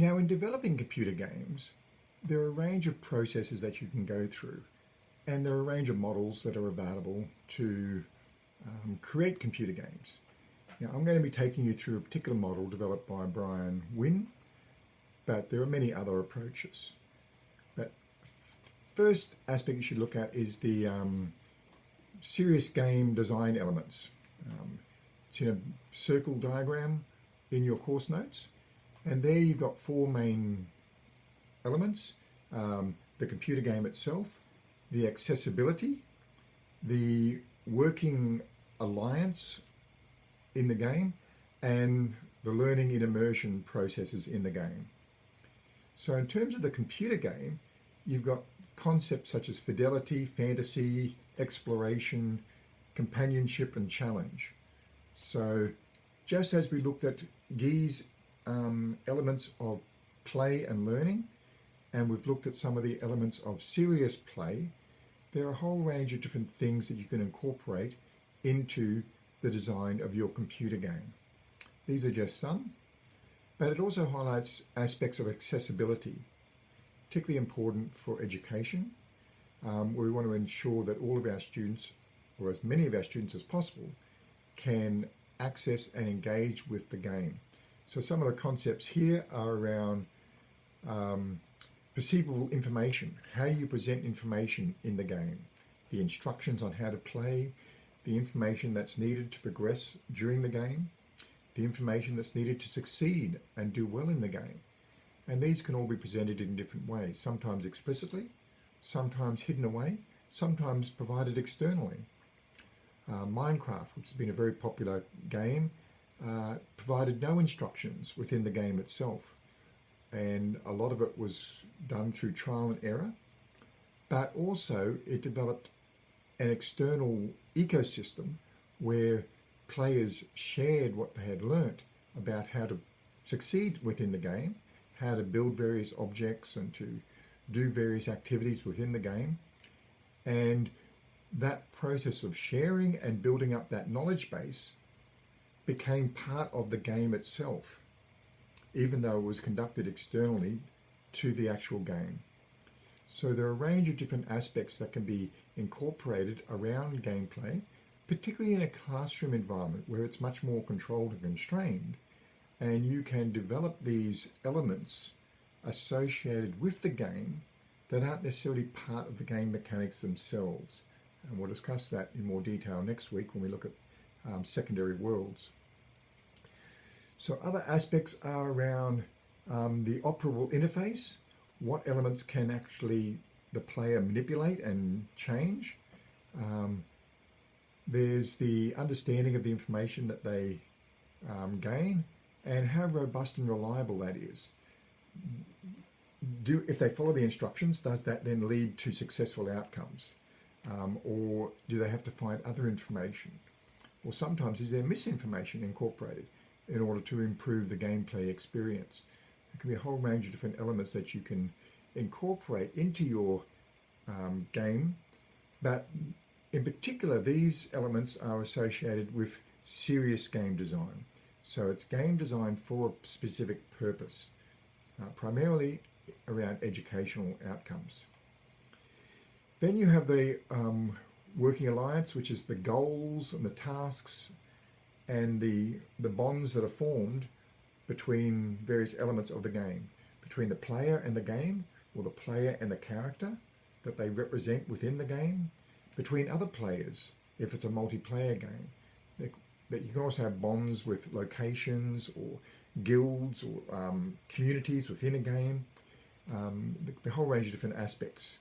Now, in developing computer games, there are a range of processes that you can go through, and there are a range of models that are available to um, create computer games. Now, I'm going to be taking you through a particular model developed by Brian Winn, but there are many other approaches. But first aspect you should look at is the um, serious game design elements. Um, it's in a circle diagram in your course notes. And there you've got four main elements. Um, the computer game itself, the accessibility, the working alliance in the game, and the learning in immersion processes in the game. So in terms of the computer game, you've got concepts such as fidelity, fantasy, exploration, companionship, and challenge. So just as we looked at Guy's um, elements of play and learning, and we've looked at some of the elements of serious play, there are a whole range of different things that you can incorporate into the design of your computer game. These are just some, but it also highlights aspects of accessibility, particularly important for education, um, where we want to ensure that all of our students, or as many of our students as possible, can access and engage with the game. So some of the concepts here are around um, perceivable information, how you present information in the game, the instructions on how to play, the information that's needed to progress during the game, the information that's needed to succeed and do well in the game. And these can all be presented in different ways, sometimes explicitly, sometimes hidden away, sometimes provided externally. Uh, Minecraft, which has been a very popular game, uh, provided no instructions within the game itself. And a lot of it was done through trial and error, but also it developed an external ecosystem where players shared what they had learnt about how to succeed within the game, how to build various objects and to do various activities within the game. And that process of sharing and building up that knowledge base became part of the game itself, even though it was conducted externally to the actual game. So there are a range of different aspects that can be incorporated around gameplay, particularly in a classroom environment where it's much more controlled and constrained, and you can develop these elements associated with the game that aren't necessarily part of the game mechanics themselves. And we'll discuss that in more detail next week when we look at um, secondary worlds. So other aspects are around um, the operable interface, what elements can actually the player manipulate and change. Um, there's the understanding of the information that they um, gain and how robust and reliable that is. Do If they follow the instructions, does that then lead to successful outcomes? Um, or do they have to find other information? Or sometimes is there misinformation incorporated in order to improve the gameplay experience? There can be a whole range of different elements that you can incorporate into your um, game, but in particular, these elements are associated with serious game design. So it's game design for a specific purpose, uh, primarily around educational outcomes. Then you have the um, working alliance, which is the goals and the tasks and the, the bonds that are formed between various elements of the game, between the player and the game, or the player and the character that they represent within the game, between other players, if it's a multiplayer game. That you can also have bonds with locations or guilds or um, communities within a game, um, the, the whole range of different aspects.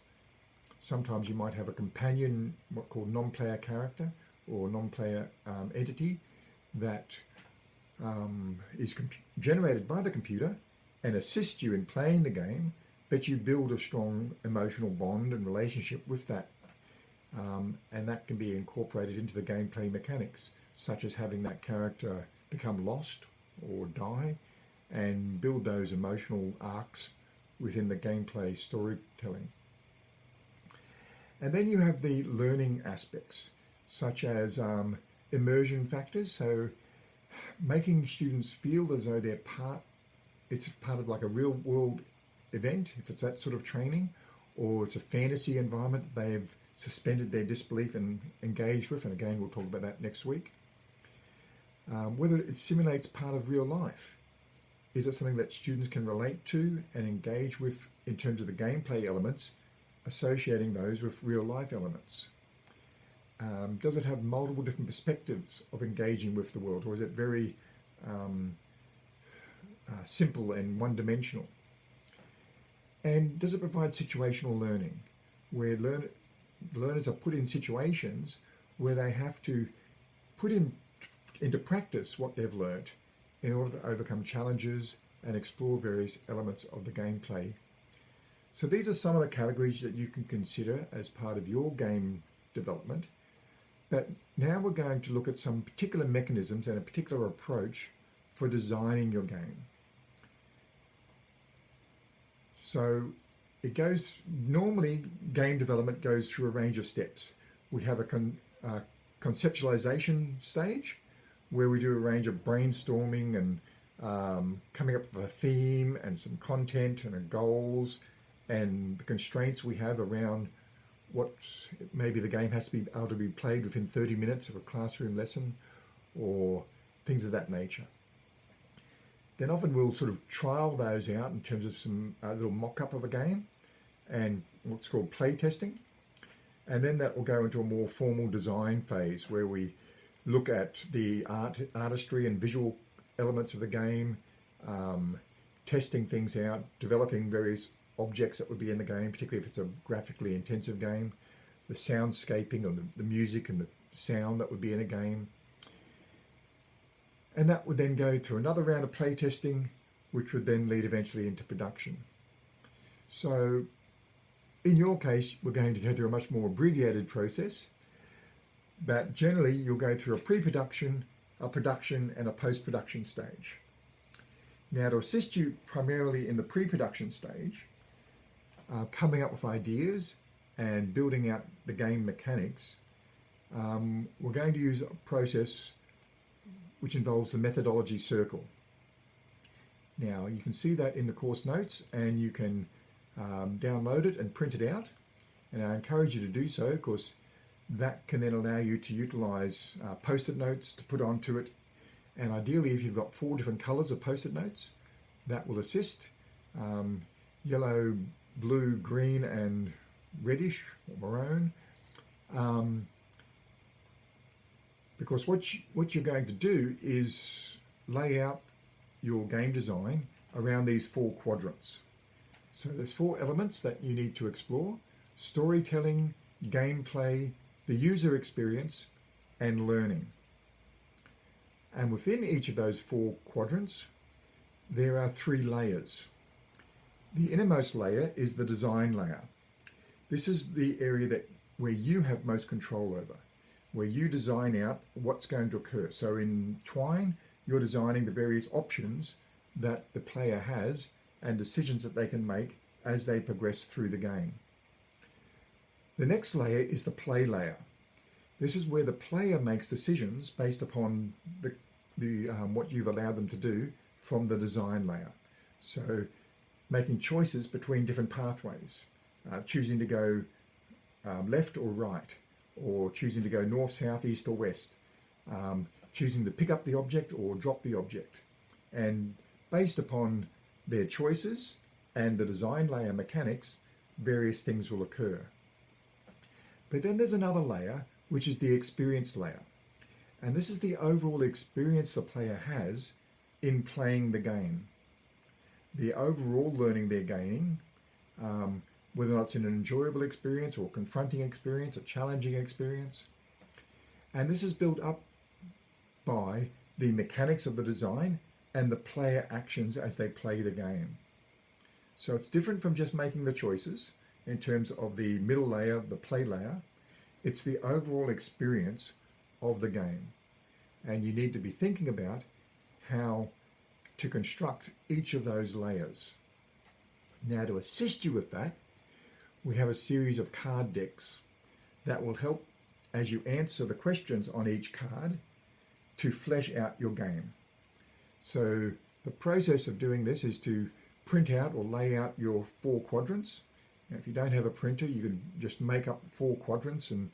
Sometimes you might have a companion, what called non-player character or non-player um, entity that um, is generated by the computer and assists you in playing the game, but you build a strong emotional bond and relationship with that. Um, and that can be incorporated into the gameplay mechanics, such as having that character become lost or die and build those emotional arcs within the gameplay storytelling. And then you have the learning aspects, such as um, immersion factors. So making students feel as though they're part it's part of like a real world event, if it's that sort of training, or it's a fantasy environment they've suspended their disbelief and engaged with, and again, we'll talk about that next week. Um, whether it simulates part of real life. Is it something that students can relate to and engage with in terms of the gameplay elements, associating those with real life elements? Um, does it have multiple different perspectives of engaging with the world, or is it very um, uh, simple and one dimensional? And does it provide situational learning, where learn, learners are put in situations where they have to put in into practice what they've learnt in order to overcome challenges and explore various elements of the gameplay. So these are some of the categories that you can consider as part of your game development. But now we're going to look at some particular mechanisms and a particular approach for designing your game. So it goes, normally game development goes through a range of steps. We have a con, conceptualization stage where we do a range of brainstorming and um, coming up with a theme and some content and goals and the constraints we have around what maybe the game has to be able to be played within 30 minutes of a classroom lesson or things of that nature. Then often we'll sort of trial those out in terms of some uh, little mock-up of a game and what's called play testing. And then that will go into a more formal design phase where we look at the art, artistry and visual elements of the game, um, testing things out, developing various objects that would be in the game, particularly if it's a graphically intensive game, the soundscaping or the, the music and the sound that would be in a game. And that would then go through another round of playtesting, which would then lead eventually into production. So in your case, we're going to go through a much more abbreviated process, but generally you'll go through a pre-production, a production and a post-production stage. Now to assist you primarily in the pre-production stage, uh, coming up with ideas and building out the game mechanics, um, we're going to use a process which involves the methodology circle. Now you can see that in the course notes and you can um, download it and print it out. And I encourage you to do so because that can then allow you to utilize uh, post-it notes to put onto it. And ideally if you've got four different colors of post-it notes that will assist. Um, yellow blue, green, and reddish or maroon. Um, because what, you, what you're going to do is lay out your game design around these four quadrants. So there's four elements that you need to explore. Storytelling, gameplay, the user experience, and learning. And within each of those four quadrants, there are three layers. The innermost layer is the design layer. This is the area that where you have most control over, where you design out what's going to occur. So in Twine, you're designing the various options that the player has and decisions that they can make as they progress through the game. The next layer is the play layer. This is where the player makes decisions based upon the, the um, what you've allowed them to do from the design layer. So making choices between different pathways, uh, choosing to go um, left or right, or choosing to go north, south, east or west, um, choosing to pick up the object or drop the object. And based upon their choices and the design layer mechanics, various things will occur. But then there's another layer, which is the experience layer. And this is the overall experience the player has in playing the game the overall learning they're gaining, um, whether or not it's an enjoyable experience or confronting experience, or challenging experience. And this is built up by the mechanics of the design and the player actions as they play the game. So it's different from just making the choices in terms of the middle layer, the play layer. It's the overall experience of the game. And you need to be thinking about how to construct each of those layers. Now to assist you with that, we have a series of card decks that will help as you answer the questions on each card to flesh out your game. So the process of doing this is to print out or lay out your four quadrants. Now, if you don't have a printer, you can just make up four quadrants and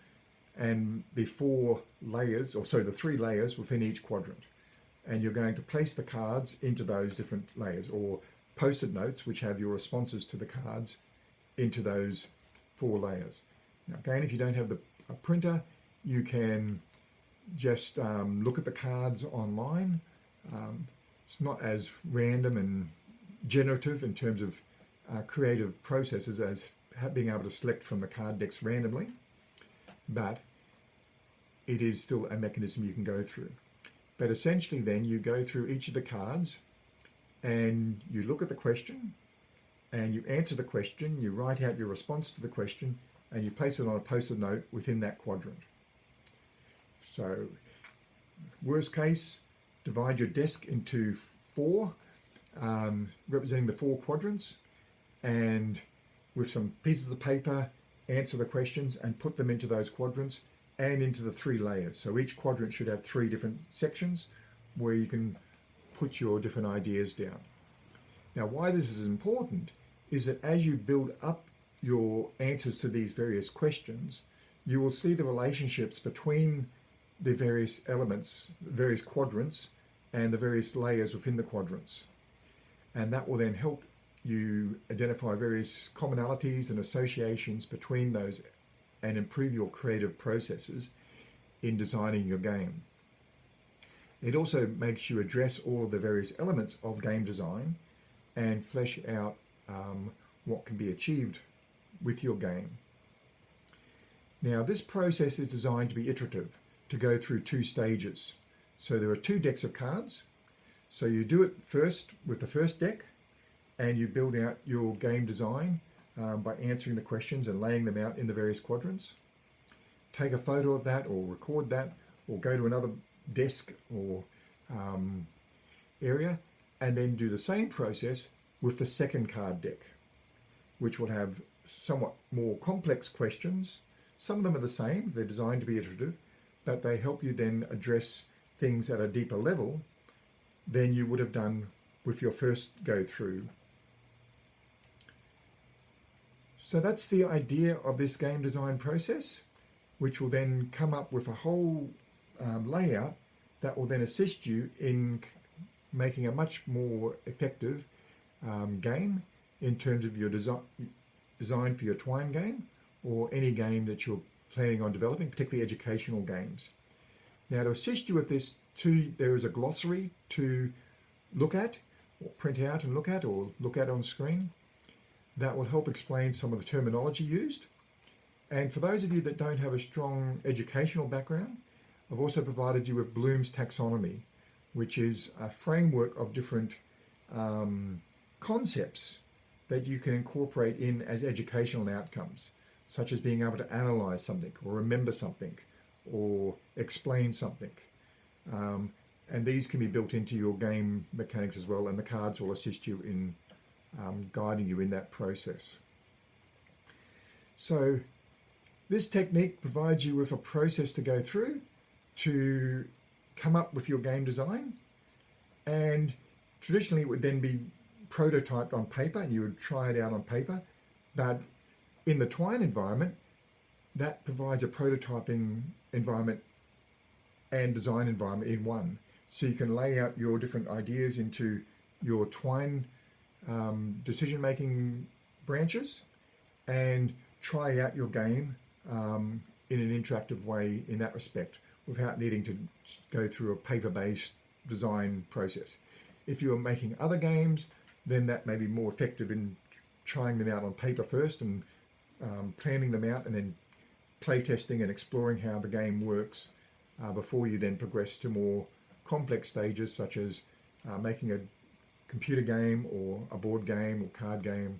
and the four layers, or so the three layers within each quadrant. And you're going to place the cards into those different layers or post-it notes, which have your responses to the cards into those four layers. Now, again, if you don't have the, a printer, you can just um, look at the cards online. Um, it's not as random and generative in terms of uh, creative processes as being able to select from the card decks randomly, but it is still a mechanism you can go through. But essentially then you go through each of the cards and you look at the question and you answer the question, you write out your response to the question and you place it on a post-it note within that quadrant. So worst case, divide your desk into four, um, representing the four quadrants, and with some pieces of paper, answer the questions and put them into those quadrants and into the three layers. So each quadrant should have three different sections where you can put your different ideas down. Now, why this is important is that as you build up your answers to these various questions, you will see the relationships between the various elements, various quadrants, and the various layers within the quadrants. And that will then help you identify various commonalities and associations between those and improve your creative processes in designing your game. It also makes you address all of the various elements of game design and flesh out um, what can be achieved with your game. Now this process is designed to be iterative, to go through two stages. So there are two decks of cards. So you do it first with the first deck and you build out your game design um, by answering the questions and laying them out in the various quadrants. Take a photo of that or record that or go to another desk or um, area and then do the same process with the second card deck, which will have somewhat more complex questions. Some of them are the same, they're designed to be iterative, but they help you then address things at a deeper level than you would have done with your first go through So that's the idea of this game design process, which will then come up with a whole um, layout that will then assist you in making a much more effective um, game in terms of your design design for your twine game or any game that you're planning on developing, particularly educational games. Now to assist you with this too, there is a glossary to look at or print out and look at or look at on screen that will help explain some of the terminology used. And for those of you that don't have a strong educational background, I've also provided you with Bloom's taxonomy, which is a framework of different um, concepts that you can incorporate in as educational outcomes, such as being able to analyze something or remember something or explain something. Um, and these can be built into your game mechanics as well, and the cards will assist you in um, guiding you in that process. So this technique provides you with a process to go through to come up with your game design. And traditionally it would then be prototyped on paper and you would try it out on paper. But in the twine environment that provides a prototyping environment and design environment in one. So you can lay out your different ideas into your twine um, decision-making branches and try out your game um, in an interactive way in that respect without needing to go through a paper-based design process. If you're making other games, then that may be more effective in trying them out on paper first and um, planning them out and then playtesting and exploring how the game works uh, before you then progress to more complex stages such as uh, making a computer game or a board game or card game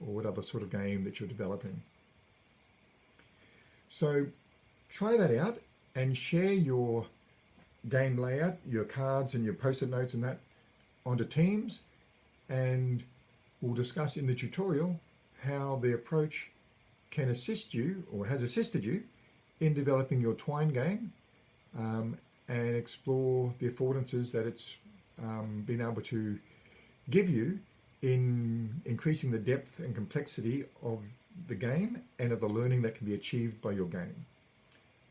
or whatever sort of game that you're developing. So try that out and share your game layout, your cards and your post-it notes and that onto Teams and we'll discuss in the tutorial how the approach can assist you or has assisted you in developing your Twine game um, and explore the affordances that it's um, been able to give you in increasing the depth and complexity of the game and of the learning that can be achieved by your game.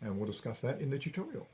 And we'll discuss that in the tutorial.